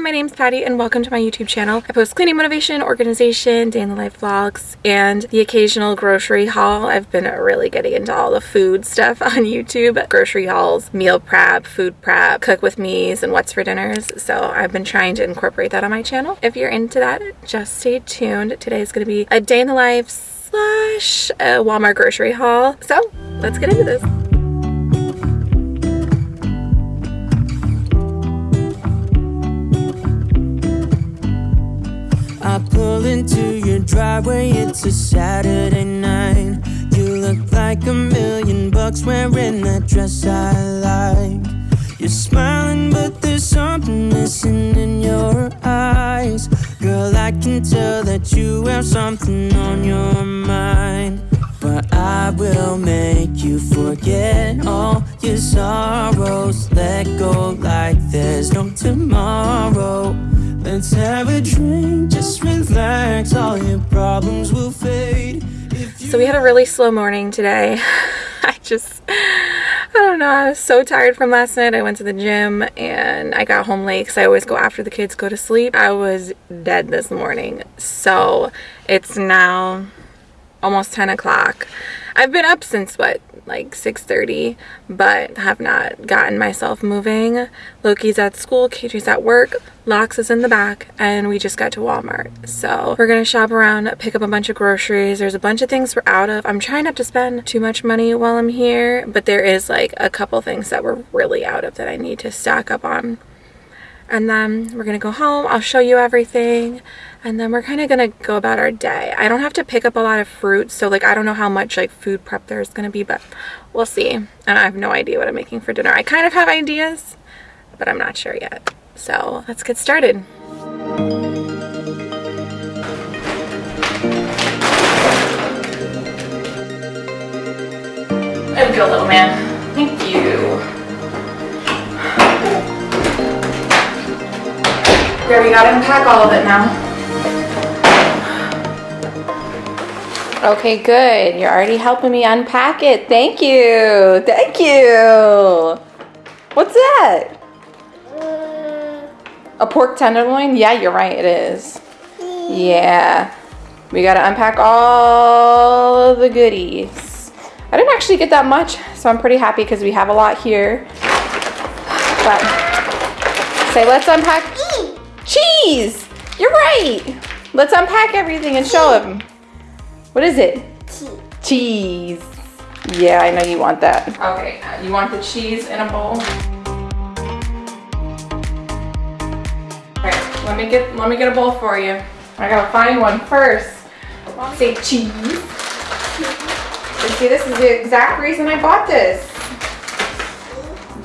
my name's Patty and welcome to my YouTube channel. I post cleaning motivation, organization, day in the life vlogs, and the occasional grocery haul. I've been really getting into all the food stuff on YouTube. Grocery hauls, meal prep, food prep, cook with me's, and what's for dinners. So I've been trying to incorporate that on my channel. If you're into that, just stay tuned. Today is going to be a day in the life slash Walmart grocery haul. So let's get into this. I pull into your driveway, it's a Saturday night. You look like a million bucks wearing that dress I like. You're smiling, but there's something missing in your eyes. Girl, I can tell that you have something on your mind. But I will make you forget all your sorrows. Let go like there's no tomorrow. Let's have a drink, just relax, all your problems will fade. So we had a really slow morning today. I just, I don't know, I was so tired from last night. I went to the gym and I got home late because I always go after the kids go to sleep. I was dead this morning. So it's now almost 10 o'clock. I've been up since what, like 6.30, but have not gotten myself moving. Loki's at school, Katie's at work, Lox is in the back, and we just got to Walmart. So we're gonna shop around, pick up a bunch of groceries. There's a bunch of things we're out of. I'm trying not to spend too much money while I'm here, but there is like a couple things that we're really out of that I need to stock up on. And then we're gonna go home, I'll show you everything, and then we're kind of gonna go about our day. I don't have to pick up a lot of fruit so like i don't know how much like food prep there's gonna be but we'll see. And i have no idea what i'm making for dinner. I kind of have ideas but i'm not sure yet. So let's get started. There we go little man there we gotta unpack all of it now Okay, good. You're already helping me unpack it. Thank you. Thank you. What's that? A pork tenderloin? Yeah, you're right. It is. Yeah. We got to unpack all the goodies. I didn't actually get that much, so I'm pretty happy because we have a lot here. But say, let's unpack. Cheese! You're right. Let's unpack everything and show them. What is it? Cheese. Cheese. Yeah, I know you want that. Okay, uh, you want the cheese in a bowl? Let me get let me get a bowl for you. I gotta find one first. Say cheese. See, this is the exact reason I bought this.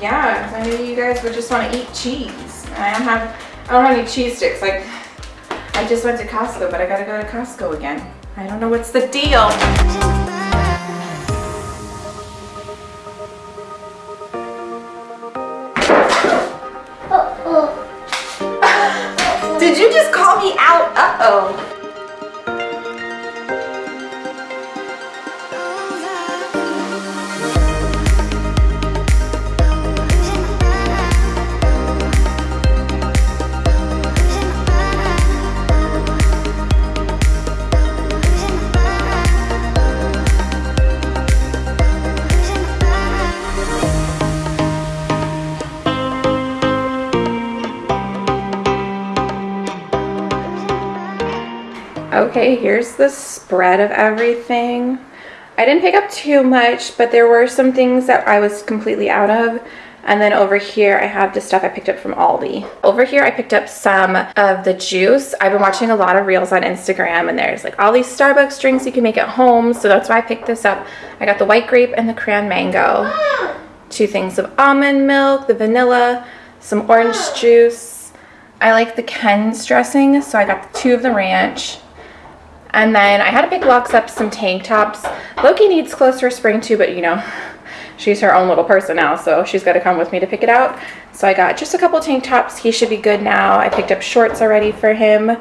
Yeah, I knew you guys would just want to eat cheese. I don't have I don't have any cheese sticks. Like I just went to Costco, but I gotta go to Costco again. I don't know what's the deal. Did you just call me out? Uh-oh. Here's the spread of everything. I didn't pick up too much, but there were some things that I was completely out of. And then over here, I have the stuff I picked up from Aldi. Over here, I picked up some of the juice. I've been watching a lot of reels on Instagram and there's like all these Starbucks drinks you can make at home. So that's why I picked this up. I got the white grape and the cran mango. Two things of almond milk, the vanilla, some orange juice. I like the Ken's dressing, so I got two of the ranch. And then I had to pick Lox up some tank tops. Loki needs clothes for spring too, but you know, she's her own little person now, so she's got to come with me to pick it out. So I got just a couple tank tops. He should be good now. I picked up shorts already for him.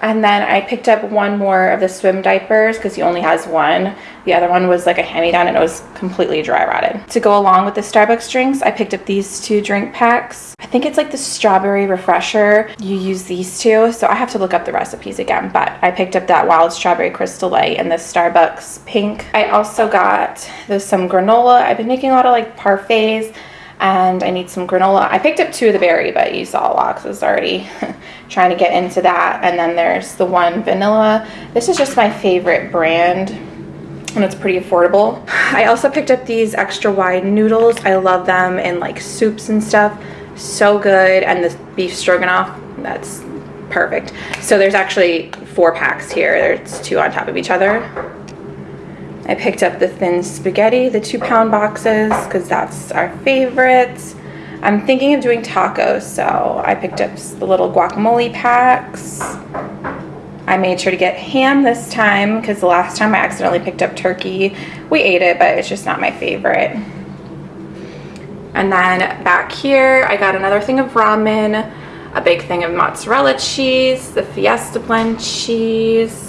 And then I picked up one more of the swim diapers because he only has one. The other one was like a hand-me-down and it was completely dry rotted. To go along with the Starbucks drinks, I picked up these two drink packs. I think it's like the strawberry refresher. You use these two, so I have to look up the recipes again, but I picked up that wild strawberry crystal light and the Starbucks pink. I also got there's some granola. I've been making a lot of like parfaits and I need some granola. I picked up two of the berry, but you saw a lot because it's already trying to get into that. And then there's the one vanilla. This is just my favorite brand and it's pretty affordable. I also picked up these extra wide noodles. I love them in like soups and stuff. So good. And the beef stroganoff, that's perfect. So there's actually four packs here. There's two on top of each other. I picked up the thin spaghetti, the two pound boxes, because that's our favorite. I'm thinking of doing tacos, so I picked up the little guacamole packs. I made sure to get ham this time because the last time I accidentally picked up turkey. We ate it, but it's just not my favorite. And then back here, I got another thing of ramen, a big thing of mozzarella cheese, the Fiesta blend cheese,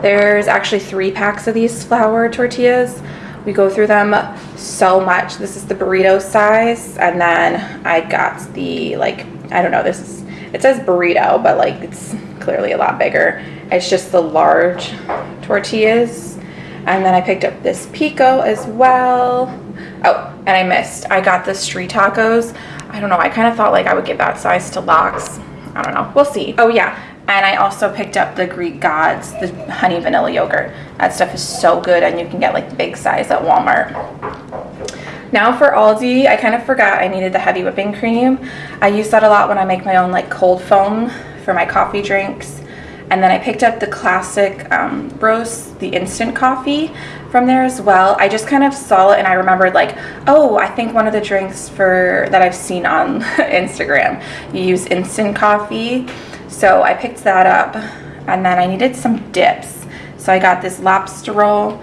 there's actually three packs of these flour tortillas. We go through them so much. This is the burrito size. And then I got the, like, I don't know, this is, it says burrito, but like it's clearly a lot bigger. It's just the large tortillas. And then I picked up this pico as well. Oh, and I missed. I got the street tacos. I don't know. I kind of thought like I would give that size to Lox. I don't know. We'll see. Oh yeah. And I also picked up the Greek Gods, the honey vanilla yogurt. That stuff is so good and you can get like the big size at Walmart. Now for Aldi, I kind of forgot I needed the heavy whipping cream. I use that a lot when I make my own like cold foam for my coffee drinks. And then I picked up the classic um, Bros, the instant coffee from there as well. I just kind of saw it and I remembered like, oh, I think one of the drinks for that I've seen on Instagram, you use instant coffee so I picked that up and then I needed some dips. So I got this lobster roll,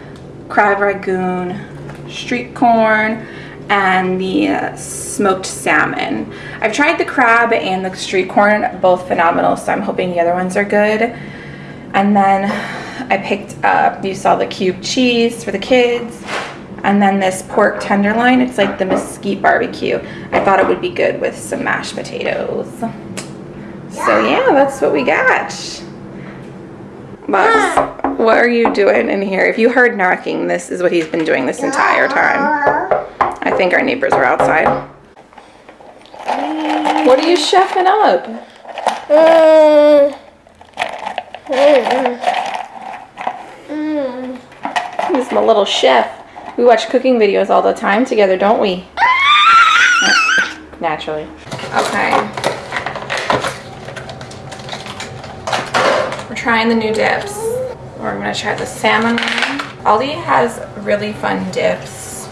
crab rangoon, street corn, and the uh, smoked salmon. I've tried the crab and the street corn, both phenomenal, so I'm hoping the other ones are good. And then I picked up, you saw the cube cheese for the kids, and then this pork tenderloin, it's like the mesquite barbecue. I thought it would be good with some mashed potatoes. So yeah, that's what we got. Bugs, what are you doing in here? If you heard knocking, this is what he's been doing this entire time. I think our neighbors are outside. What are you chefing up? He's my little chef. We watch cooking videos all the time together, don't we? Naturally. Okay. Trying the new dips. We're gonna try the salmon one. Aldi has really fun dips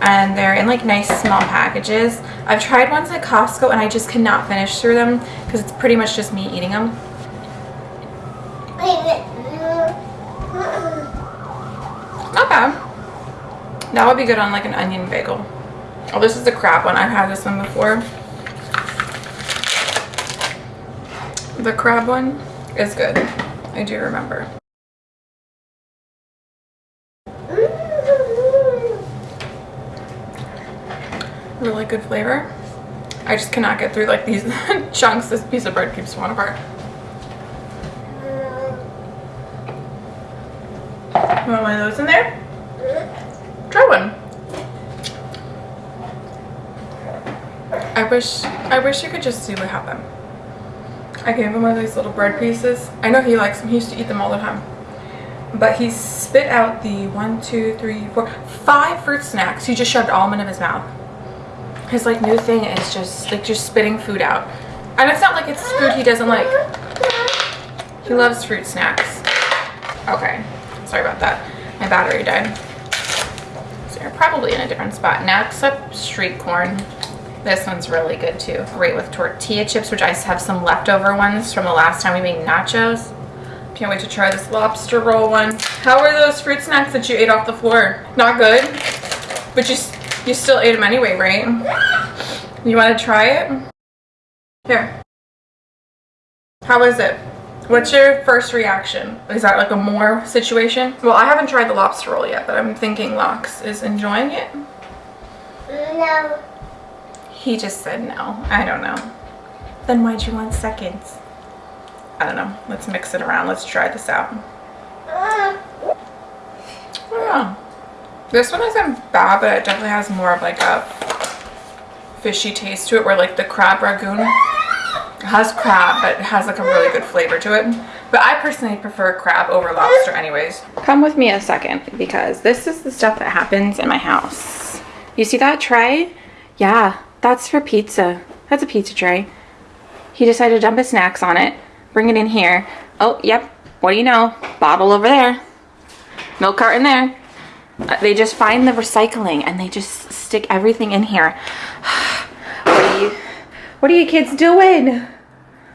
and they're in like nice small packages. I've tried ones at Costco and I just cannot finish through them because it's pretty much just me eating them. Okay. That would be good on like an onion bagel. Oh, this is the crab one. I've had this one before. The crab one is good. I do remember. Really good flavor. I just cannot get through like these chunks. This piece of bread keeps falling apart. You want one of those in there? Try one. I wish I wish you could just see what happened. I gave him one of these little bread pieces. I know he likes them. He used to eat them all the time. But he spit out the one, two, three, four, five fruit snacks. He just shoved them in his mouth. His like new thing is just like just spitting food out. And it's not like it's food he doesn't like. He loves fruit snacks. Okay, sorry about that. My battery died. So you're probably in a different spot. Next up, street corn. This one's really good too. Great with tortilla chips, which I have some leftover ones from the last time we made nachos. Can't wait to try this lobster roll one. How are those fruit snacks that you ate off the floor? Not good? But you, you still ate them anyway, right? You want to try it? Here. How is it? What's your first reaction? Is that like a more situation? Well, I haven't tried the lobster roll yet, but I'm thinking Lox is enjoying it. No. He just said no. I don't know. Then why'd you want seconds? I don't know. Let's mix it around. Let's try this out. Yeah. This one isn't bad, but it definitely has more of like a fishy taste to it, where like the crab rangoon has crab, but it has like a really good flavor to it. But I personally prefer crab over lobster anyways. Come with me a second because this is the stuff that happens in my house. You see that tray? Yeah, that's for pizza. That's a pizza tray. He decided to dump his snacks on it, bring it in here. Oh, yep. What do you know? Bottle over there. Milk carton there. Uh, They just find the recycling and they just stick everything in here. what are you What are you kids doing?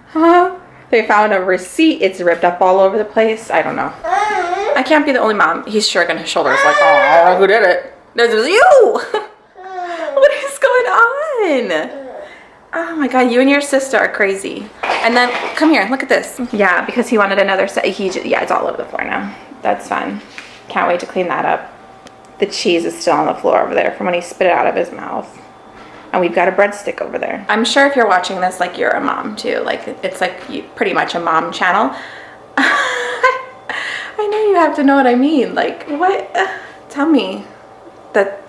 Huh? They found a receipt. It's ripped up all over the place. I don't know. I can't be the only mom. He's shrugging his shoulders like, oh, who did it? This was you. what is going on? Oh my god, you and your sister are crazy. And then come here, look at this. Yeah, because he wanted another set. He yeah, it's all over the floor now. That's fun. Can't wait to clean that up. The cheese is still on the floor over there from when he spit it out of his mouth. And we've got a breadstick over there. I'm sure if you're watching this, like you're a mom too. Like it's like you, pretty much a mom channel. I know you have to know what I mean. Like what? Tell me that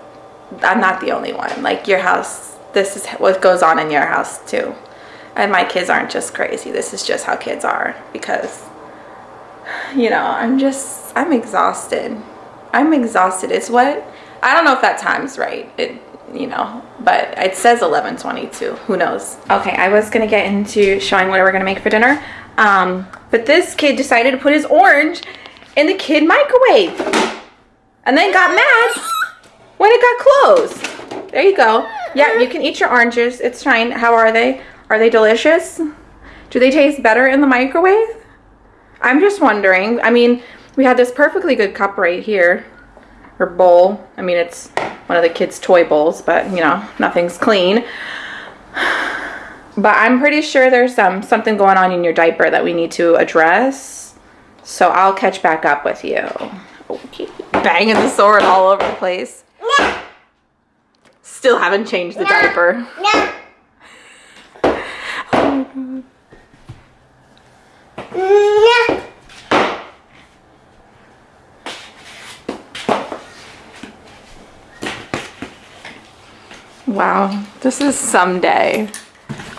I'm not the only one. Like your house, this is what goes on in your house too. And my kids aren't just crazy. This is just how kids are because you know, I'm just I'm exhausted. I'm exhausted. It's what I don't know if that time's right. It you know, but it says 11:22. Who knows? Okay, I was gonna get into showing what we're gonna make for dinner, um, but this kid decided to put his orange in the kid microwave, and then got mad when it got closed. There you go. Yeah, you can eat your oranges. It's fine. How are they? Are they delicious? Do they taste better in the microwave? I'm just wondering. I mean, we had this perfectly good cup right here, or bowl. I mean, it's one of the kids' toy bowls, but you know, nothing's clean. But I'm pretty sure there's some something going on in your diaper that we need to address. So I'll catch back up with you. Okay. Banging the sword all over the place. Still haven't changed the diaper. no. No. Wow, this is some day.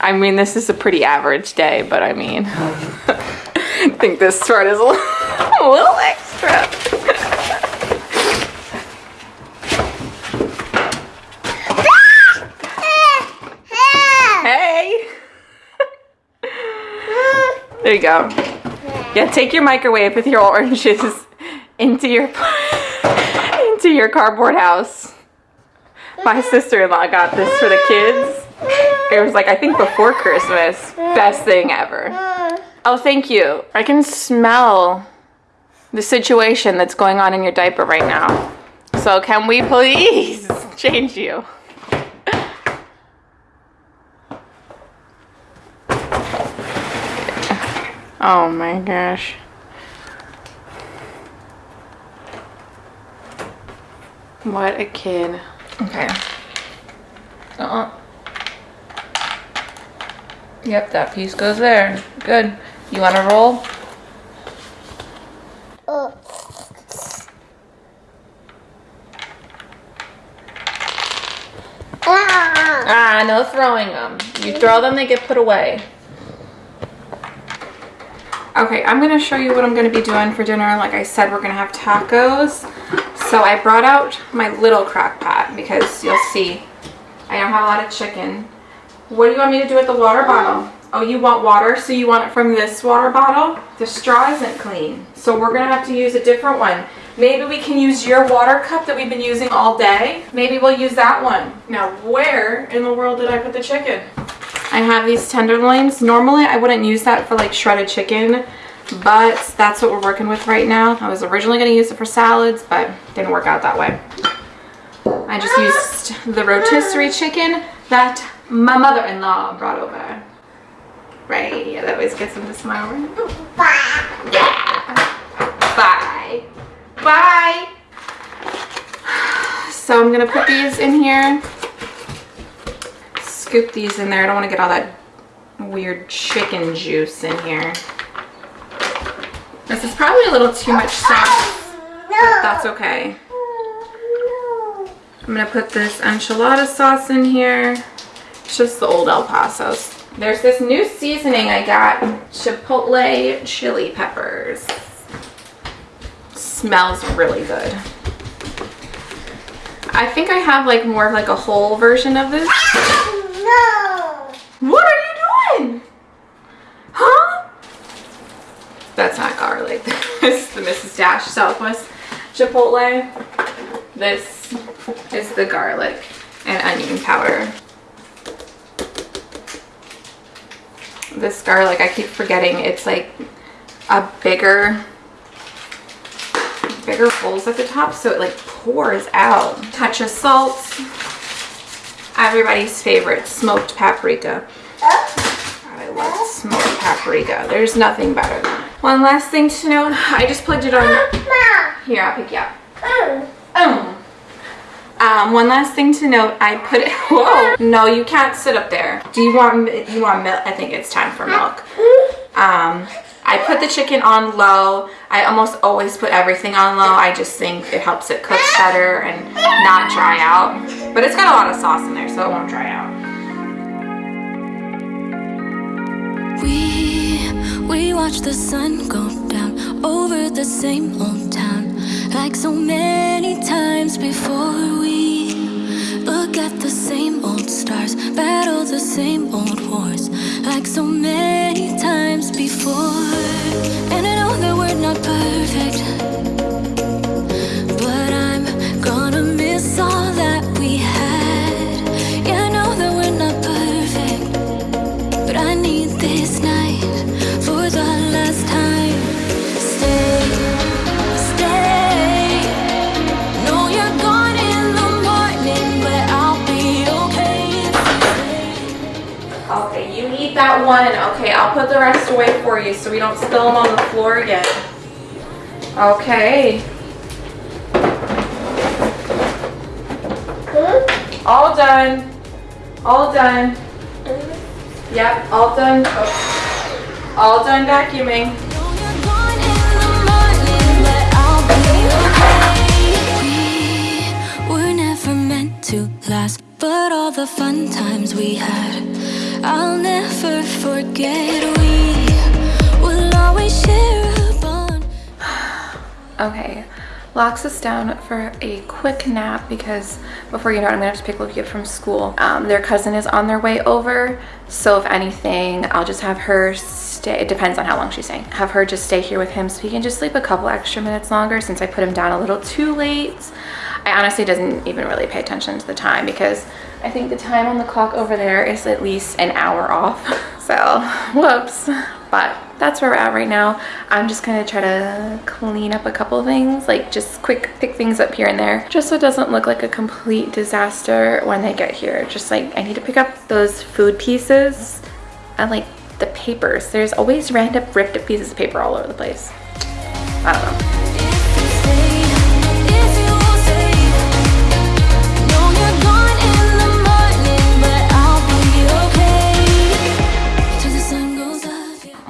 I mean, this is a pretty average day, but I mean, I think this part is a little, a little extra. There you go. Yeah, take your microwave with your oranges into your into your cardboard house. My sister-in-law got this for the kids. It was like I think before Christmas. Best thing ever. Oh, thank you. I can smell the situation that's going on in your diaper right now. So can we please change you? Oh my gosh. What a kid. Okay. Uh-uh. Yep, that piece goes there. Good. You want to roll? Oh. Ah. Ah, no throwing them. You throw them, they get put away. Okay, I'm gonna show you what I'm gonna be doing for dinner. Like I said, we're gonna have tacos. So I brought out my little crock pot because you'll see I don't have a lot of chicken. What do you want me to do with the water bottle? Oh, you want water, so you want it from this water bottle? The straw isn't clean, so we're gonna have to use a different one. Maybe we can use your water cup that we've been using all day. Maybe we'll use that one. Now, where in the world did I put the chicken? I have these tenderloins. Normally, I wouldn't use that for like shredded chicken, but that's what we're working with right now. I was originally gonna use it for salads, but didn't work out that way. I just used the rotisserie chicken that my mother-in-law brought over. Right? Yeah, that always gets them to smile. Bye. Yeah. Bye. Bye. So I'm gonna put these in here. Scoop these in there. I don't want to get all that weird chicken juice in here. This is probably a little too much sauce, but that's okay. I'm gonna put this enchilada sauce in here. It's just the old El Paso's. There's this new seasoning I got, chipotle chili peppers. Smells really good. I think I have like more of like a whole version of this. What are you doing? Huh? That's not garlic. This is the Mrs. Dash Southwest Chipotle. This is the garlic and onion powder. This garlic, I keep forgetting, it's like a bigger, bigger holes at the top, so it like pours out. Touch of salt. Everybody's favorite, smoked paprika. I love smoked paprika. There's nothing better. One last thing to note, I just plugged it on. Here, I'll pick you up. Um, one last thing to note, I put it, whoa, no, you can't sit up there. Do you want, you want milk? I think it's time for milk. Um, I put the chicken on low. I almost always put everything on low. I just think it helps it cook better and not dry out. But it's got a lot of sauce in there, so it won't dry out. We we watch the sun go down over the same old town like so many times before. We look at the same old stars battle the same old wars like so many times before. And I know that we're not perfect one. Okay, I'll put the rest away for you so we don't spill them on the floor again. Okay. Hmm? All done. All done. Yep, all done. Oh. All done vacuuming. No, you're gone in the morning, but I'll be okay. We were never meant to last, but all the fun times we had, I'll never forget. We will always share a bond. Okay, locks us down for a quick nap because before you know it, I'm gonna have to pick Loki up from school. Um, their cousin is on their way over, so if anything, I'll just have her stay. It depends on how long she's staying. Have her just stay here with him so he can just sleep a couple extra minutes longer since I put him down a little too late. I honestly doesn't even really pay attention to the time because I think the time on the clock over there is at least an hour off. So, whoops. But that's where we're at right now. I'm just gonna try to clean up a couple things, like just quick pick things up here and there, just so it doesn't look like a complete disaster when they get here. Just like I need to pick up those food pieces and like the papers. There's always random ripped up pieces of paper all over the place. I don't know.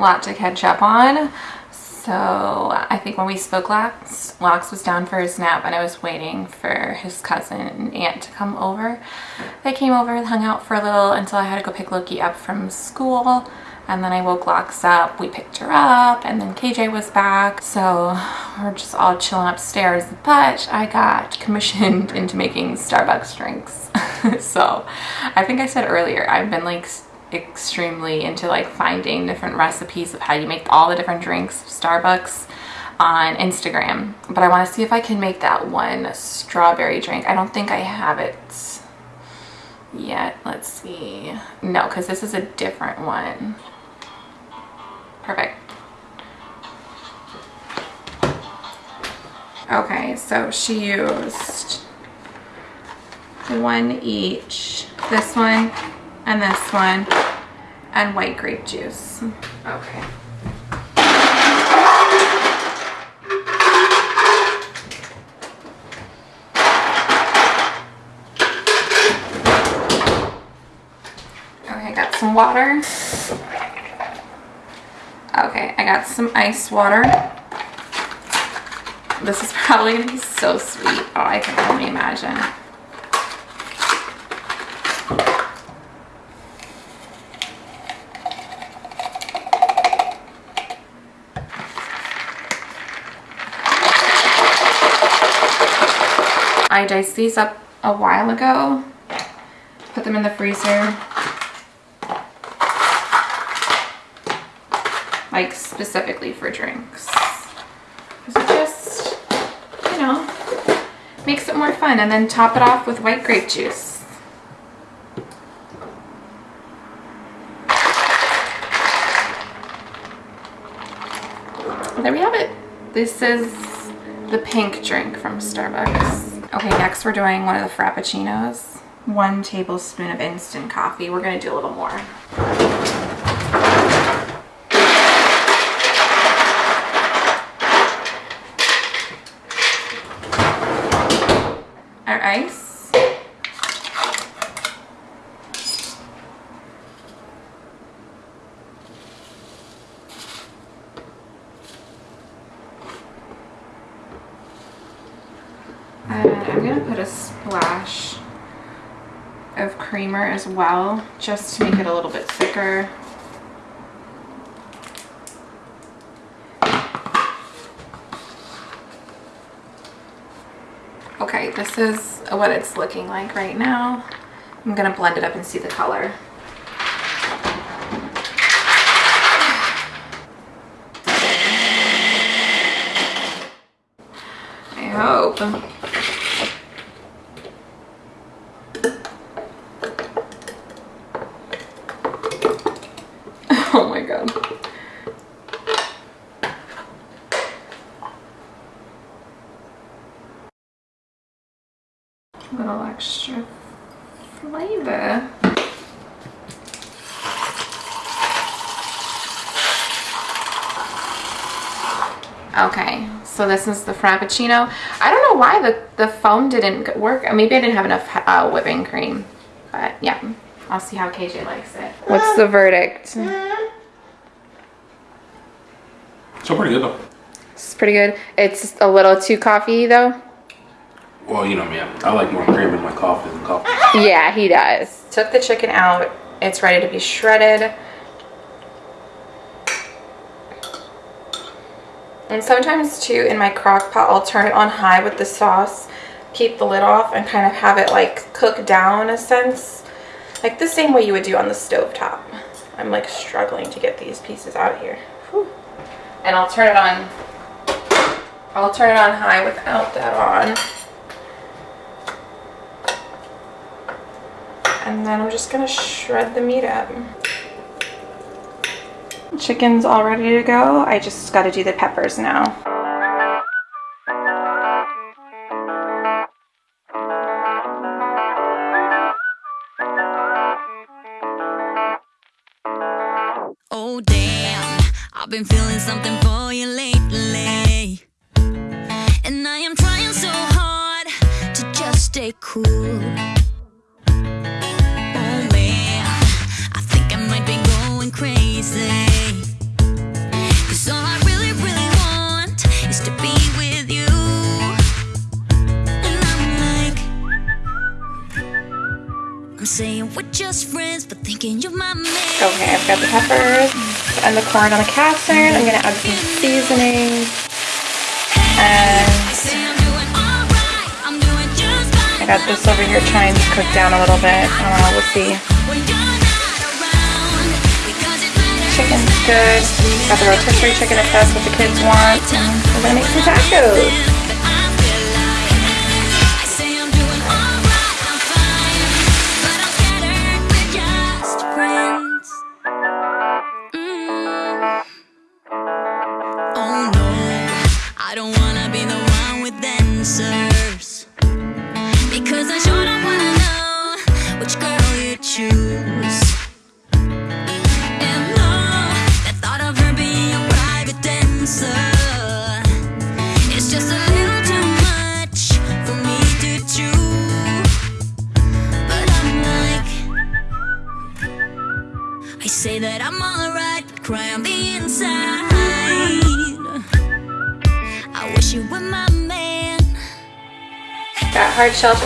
Lot to catch up on. So I think when we spoke last, Lox was down for his nap and I was waiting for his cousin and aunt to come over. They came over and hung out for a little until I had to go pick Loki up from school. And then I woke Lox up, we picked her up, and then KJ was back. So we're just all chilling upstairs. But I got commissioned into making Starbucks drinks. so I think I said earlier, I've been like extremely into like finding different recipes of how you make all the different drinks Starbucks on Instagram. But I want to see if I can make that one strawberry drink. I don't think I have it yet. Let's see. No because this is a different one. Perfect. Okay so she used one each. This one and this one and white grape juice. Okay. Okay, got some water. Okay, I got some ice water. This is probably gonna be so sweet. Oh, I can only imagine. I diced these up a while ago, put them in the freezer. Like specifically for drinks. 'Cause it just, you know, makes it more fun. And then top it off with white grape juice. There we have it. This is the pink drink from Starbucks. Okay, next we're doing one of the Frappuccinos. One tablespoon of instant coffee. We're gonna do a little more. Our ice. And I'm gonna put a splash of creamer as well, just to make it a little bit thicker. Okay, this is what it's looking like right now. I'm gonna blend it up and see the color. I hope. Oh my god. A little extra flavor. Okay, so this is the Frappuccino. I don't know why the, the foam didn't work. Maybe I didn't have enough uh, whipping cream. But yeah, I'll see how KJ likes it. What's the verdict? So pretty good though. It's pretty good. It's a little too coffee though. Well, you know me. I like more cream in my coffee than coffee. Yeah, he does. Took the chicken out. It's ready to be shredded. And sometimes too, in my crock pot, I'll turn it on high with the sauce, keep the lid off, and kind of have it like cook down in a sense. Like the same way you would do on the stove top. I'm like struggling to get these pieces out of here. Whew. And I'll turn it on, I'll turn it on high without that on. And then I'm just gonna shred the meat up. Chicken's all ready to go. I just gotta do the peppers now. Stay cool. I think I might be going crazy. Cause all I really, really want is to be with you. And I'm like, I'm saying we're just friends, but thinking you're my man. Okay, I've got the peppers and the corn on the cast iron. I'm gonna add some seasoning. And I got this over here trying to cook down a little bit. I we'll see. Chicken's good. Got the rotisserie chicken if that's what the kids want. And we're gonna make some tacos.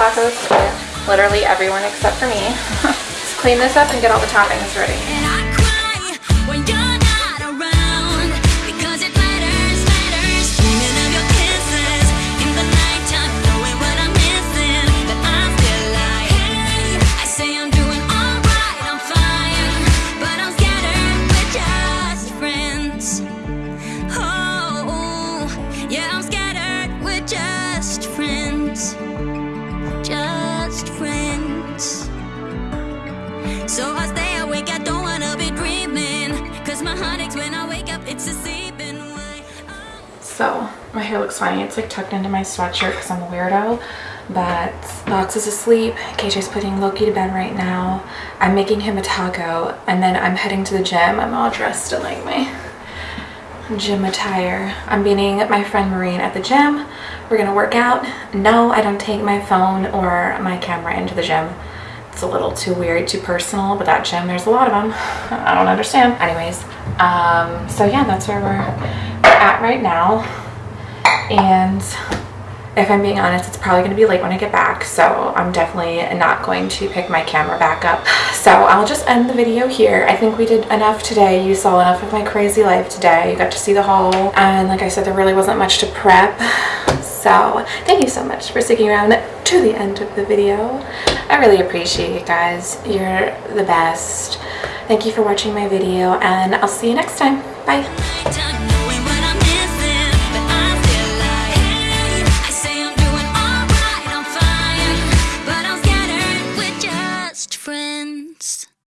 Tacos for literally everyone except for me. Let's clean this up and get all the toppings ready. Sweatshirt because I'm a weirdo. But Box is asleep. KJ's putting Loki to bed right now. I'm making him a taco and then I'm heading to the gym. I'm all dressed in like my gym attire. I'm meeting my friend Marine at the gym. We're gonna work out. No, I don't take my phone or my camera into the gym. It's a little too weird, too personal, but that gym, there's a lot of them. I don't understand. Anyways, um, so yeah, that's where we're at right now. And if I'm being honest, it's probably going to be late when I get back, so I'm definitely not going to pick my camera back up. So I'll just end the video here. I think we did enough today. You saw enough of my crazy life today. You got to see the haul. And like I said, there really wasn't much to prep. So thank you so much for sticking around to the end of the video. I really appreciate you guys. You're the best. Thank you for watching my video and I'll see you next time. Bye.